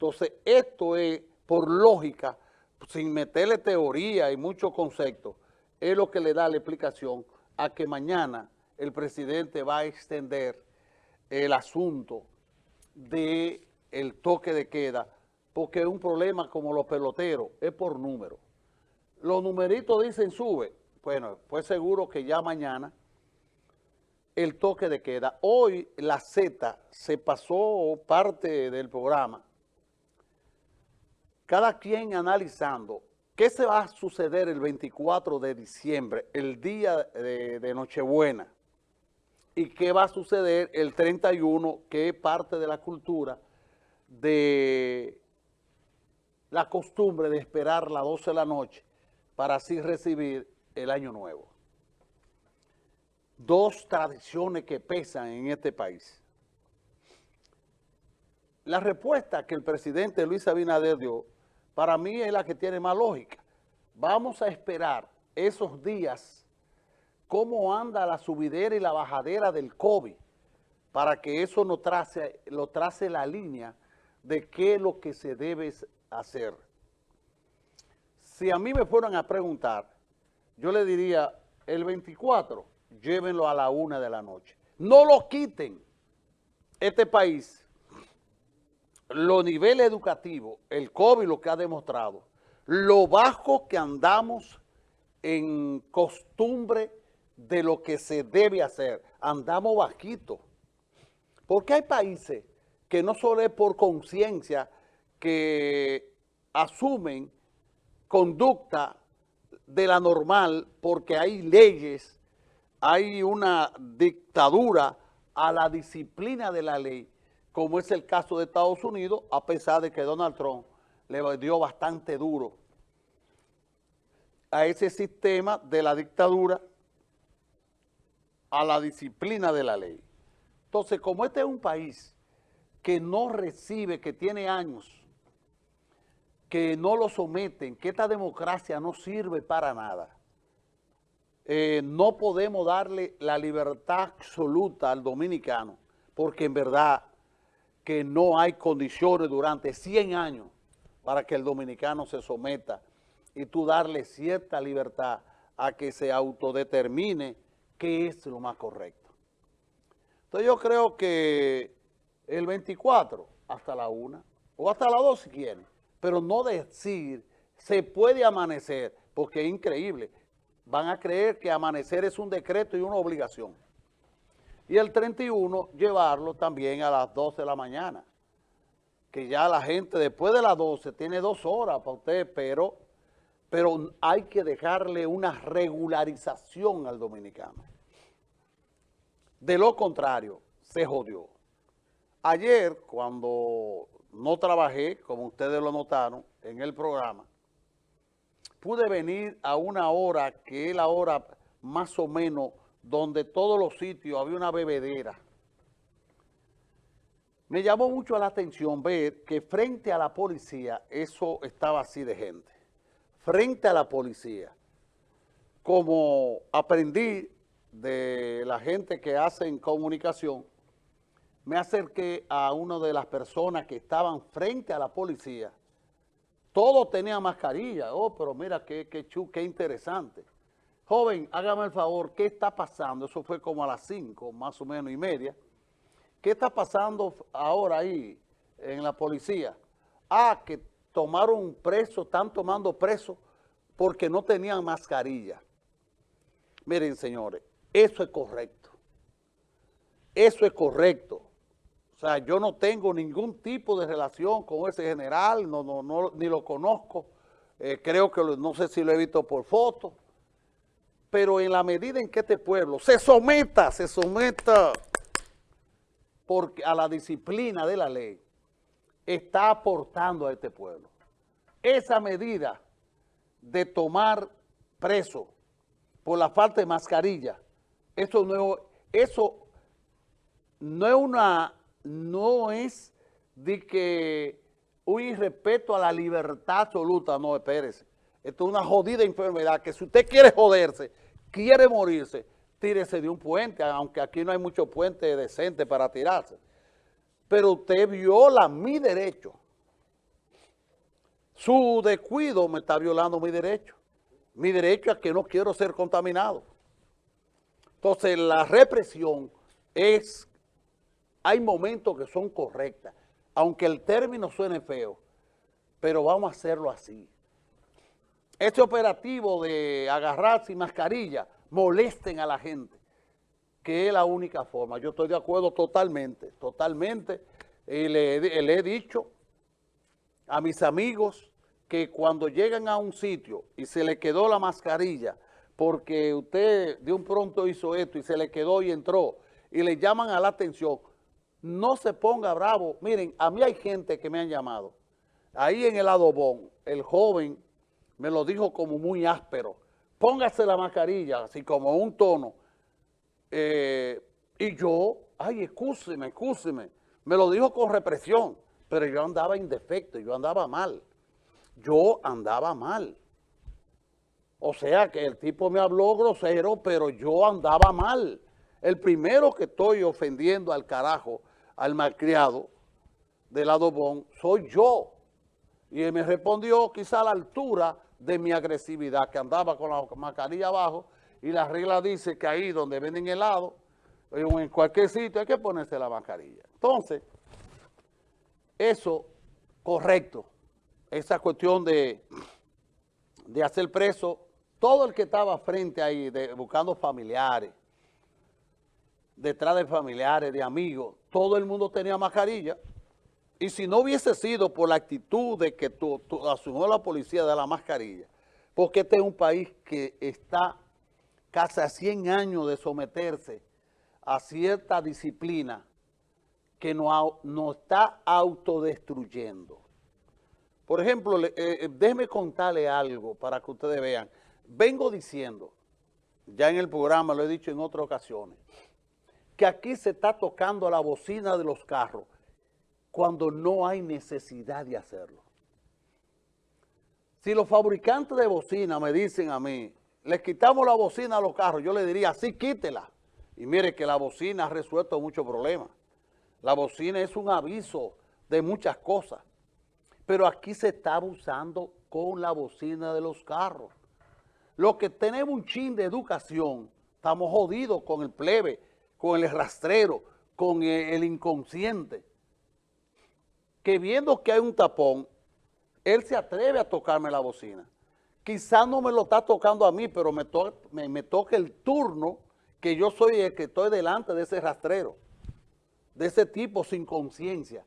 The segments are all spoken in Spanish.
Entonces, esto es, por lógica, sin meterle teoría y muchos conceptos, es lo que le da la explicación a que mañana el presidente va a extender el asunto del el toque de queda, porque es un problema como los peloteros, es por número. Los numeritos dicen sube, bueno, pues seguro que ya mañana el toque de queda. Hoy la Z se pasó parte del programa, cada quien analizando qué se va a suceder el 24 de diciembre, el día de, Nochebuena, y qué va a suceder el 31, que es parte de la cultura de la costumbre de esperar las 12 de la noche para así recibir el año nuevo dos tradiciones que pesan en este país. La respuesta que el presidente Luis Abinader dio, para mí es la que tiene más lógica. Vamos a esperar esos días cómo anda la subidera y la bajadera del COVID para que eso nos trace, lo trace la línea de qué es lo que se debe hacer. Si a mí me fueran a preguntar, yo le diría, el 24 llévenlo a la una de la noche. No lo quiten. Este país, los niveles educativos, el COVID lo que ha demostrado, lo bajo que andamos en costumbre de lo que se debe hacer. Andamos bajitos. Porque hay países que no solo es por conciencia que asumen conducta de la normal porque hay leyes hay una dictadura a la disciplina de la ley, como es el caso de Estados Unidos, a pesar de que Donald Trump le dio bastante duro a ese sistema de la dictadura, a la disciplina de la ley. Entonces, como este es un país que no recibe, que tiene años, que no lo someten, que esta democracia no sirve para nada, eh, no podemos darle la libertad absoluta al dominicano, porque en verdad que no hay condiciones durante 100 años para que el dominicano se someta y tú darle cierta libertad a que se autodetermine qué es lo más correcto. Entonces yo creo que el 24 hasta la 1 o hasta la 2 si quieren, pero no decir se puede amanecer, porque es increíble van a creer que amanecer es un decreto y una obligación. Y el 31, llevarlo también a las 12 de la mañana. Que ya la gente después de las 12 tiene dos horas para usted, pero, pero hay que dejarle una regularización al dominicano. De lo contrario, se jodió. Ayer, cuando no trabajé, como ustedes lo notaron en el programa, pude venir a una hora que es la hora más o menos donde todos los sitios había una bebedera. Me llamó mucho la atención ver que frente a la policía eso estaba así de gente. Frente a la policía. Como aprendí de la gente que hace en comunicación, me acerqué a una de las personas que estaban frente a la policía todos tenían mascarilla. Oh, pero mira qué, qué, qué interesante. Joven, hágame el favor, ¿qué está pasando? Eso fue como a las 5, más o menos y media. ¿Qué está pasando ahora ahí en la policía? Ah, que tomaron preso, están tomando preso porque no tenían mascarilla. Miren, señores, eso es correcto. Eso es correcto. O sea, yo no tengo ningún tipo de relación con ese general, no, no, ni lo conozco. Eh, creo que no sé si lo he visto por foto. Pero en la medida en que este pueblo se someta, se someta a la disciplina de la ley, está aportando a este pueblo. Esa medida de tomar preso por la falta de mascarilla, eso no, eso no es una no es de que un irrespeto a la libertad absoluta, no, espérese. Esto es una jodida enfermedad que si usted quiere joderse, quiere morirse, tírese de un puente, aunque aquí no hay mucho puente decente para tirarse. Pero usted viola mi derecho Su descuido me está violando mi derecho. Mi derecho a que no quiero ser contaminado. Entonces, la represión es, hay momentos que son correctas, aunque el término suene feo, pero vamos a hacerlo así. Este operativo de agarrar sin mascarilla molesten a la gente, que es la única forma. Yo estoy de acuerdo totalmente, totalmente. Y le, le he dicho a mis amigos que cuando llegan a un sitio y se le quedó la mascarilla, porque usted de un pronto hizo esto y se le quedó y entró, y le llaman a la atención, no se ponga bravo. Miren, a mí hay gente que me han llamado. Ahí en el adobón, el joven me lo dijo como muy áspero. Póngase la mascarilla, así como un tono. Eh, y yo, ay, excúseme, excúseme. Me lo dijo con represión, pero yo andaba indefecto, yo andaba mal. Yo andaba mal. O sea que el tipo me habló grosero, pero yo andaba mal. El primero que estoy ofendiendo al carajo, al malcriado del adobón, soy yo. Y él me respondió quizá a la altura de mi agresividad, que andaba con la mascarilla abajo, y la regla dice que ahí donde venden helado, en cualquier sitio hay que ponerse la mascarilla. Entonces, eso, correcto, esa cuestión de, de hacer preso, todo el que estaba frente ahí, buscando familiares, detrás de familiares, de amigos, todo el mundo tenía mascarilla, y si no hubiese sido por la actitud de que asumió la policía de la mascarilla, porque este es un país que está casi a 100 años de someterse a cierta disciplina que nos no está autodestruyendo. Por ejemplo, eh, eh, déjeme contarle algo para que ustedes vean. Vengo diciendo, ya en el programa lo he dicho en otras ocasiones, que aquí se está tocando la bocina de los carros cuando no hay necesidad de hacerlo. Si los fabricantes de bocina me dicen a mí, les quitamos la bocina a los carros, yo le diría, sí, quítela. Y mire que la bocina ha resuelto muchos problemas. La bocina es un aviso de muchas cosas. Pero aquí se está abusando con la bocina de los carros. Los que tenemos un chin de educación, estamos jodidos con el plebe, con el rastrero, con el inconsciente que viendo que hay un tapón, él se atreve a tocarme la bocina. Quizás no me lo está tocando a mí, pero me, toca el turno que yo soy el que estoy delante de ese rastrero, de ese tipo sin conciencia.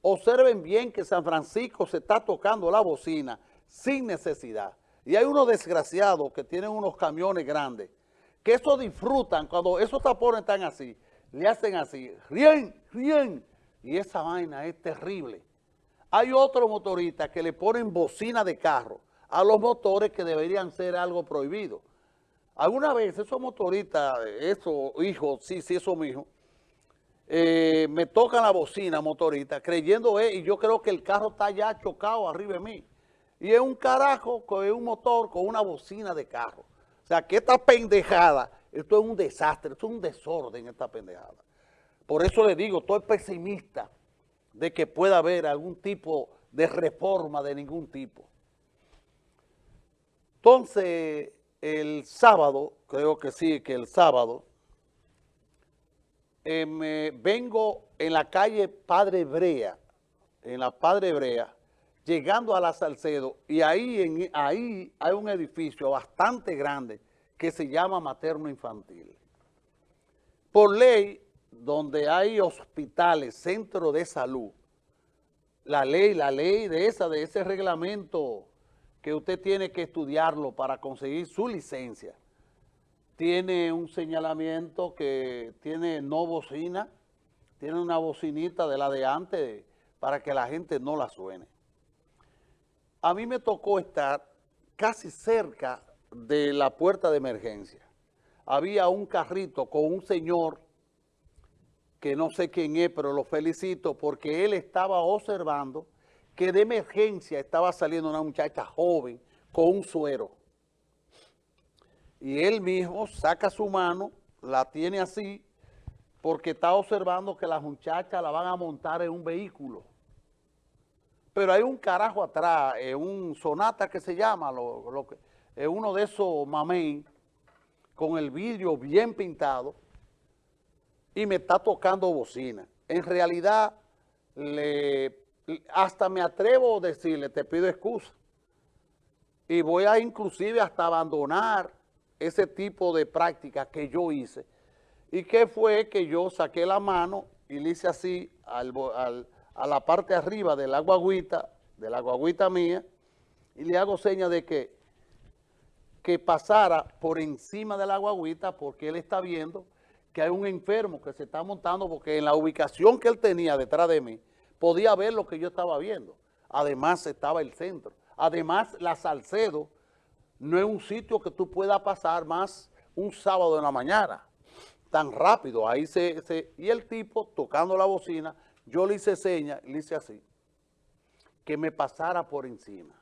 Observen bien que San Francisco se está tocando la bocina sin necesidad. Y hay unos desgraciados que tienen unos camiones grandes, que eso disfrutan, cuando esos tapones están así, le hacen así, ríen, ríen, y esa vaina es terrible. Hay otros motoristas que le ponen bocina de carro a los motores que deberían ser algo prohibido. Alguna vez esos motoristas, esos hijos, sí, sí, esos hijos, eh, me tocan la bocina motorista creyendo, eh, y yo creo que el carro está ya chocado arriba de mí. Y es un carajo con un motor con una bocina de carro. O sea, que esta pendejada, esto es un desastre, esto es un desorden esta pendejada. Por eso le digo, estoy pesimista de que pueda haber algún tipo de reforma de ningún tipo. Entonces, el sábado, creo que sí, que el sábado, eh, me vengo en la calle Padre Brea, en la Padre Brea, llegando a la Salcedo, y ahí, ahí hay un edificio bastante grande que se llama Materno Infantil. Por ley, donde hay hospitales, centros de salud, la ley, la ley de esa, de ese reglamento que usted tiene que estudiarlo para conseguir su licencia, tiene un señalamiento que tiene no bocina, tiene una bocinita de la de antes para que la gente no la suene. A mí me tocó estar casi cerca de la puerta de emergencia. Había un carrito con un señor que no sé quién es, pero lo felicito porque él estaba observando que de emergencia estaba saliendo una muchacha joven con un suero. Y él mismo saca su mano, la tiene así, porque está observando que la muchacha la van a montar en un vehículo. pero hay un carajo atrás, eh, un sonata que se llama, lo, lo que, es uno de esos mamey con el vidrio bien pintado y me está tocando bocina. En realidad, le, hasta me atrevo a decirle, te pido excusa. Y voy a inclusive hasta abandonar ese tipo de práctica que yo hice. ¿Y qué fue? Que yo saqué la mano y le hice así al, a la parte arriba de la guaguita, de la guaguita mía, y le hago señas de que, que pasara por encima de la guaguita porque él está viendo que hay un enfermo que se está montando porque en la ubicación que él tenía detrás de mí, podía ver lo que yo estaba viendo. Además estaba el centro. Además la Salcedo no es un sitio que tú puedas pasar más un sábado en la mañana, tan rápido. Ahí se, y el tipo tocando la bocina, yo le hice señas, le hice así, que me pasara por encima.